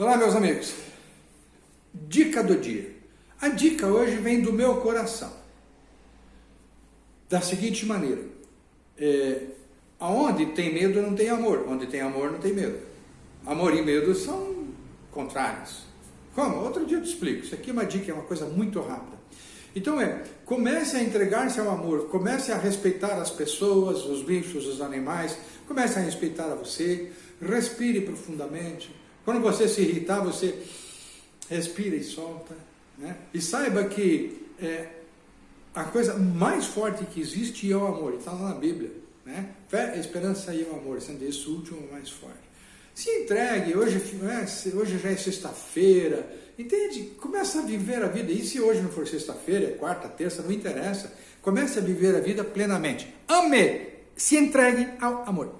Olá, meus amigos. Dica do dia. A dica hoje vem do meu coração. Da seguinte maneira: é, aonde tem medo não tem amor, onde tem amor não tem medo. Amor e medo são contrários. Como? Outro dia eu te explico. Isso aqui é uma dica, é uma coisa muito rápida. Então é, comece a entregar-se ao amor, comece a respeitar as pessoas, os bichos, os animais, comece a respeitar a você, respire profundamente, quando você se irritar, você respira e solta. Né? E saiba que é, a coisa mais forte que existe é o amor. Está lá na Bíblia. Né? Fé, esperança e o amor, sendo esse último mais forte. Se entregue, hoje, é, hoje já é sexta-feira, entende? Começa a viver a vida. E se hoje não for sexta-feira, é quarta, terça, não interessa. Comece a viver a vida plenamente. Ame, se entregue ao amor.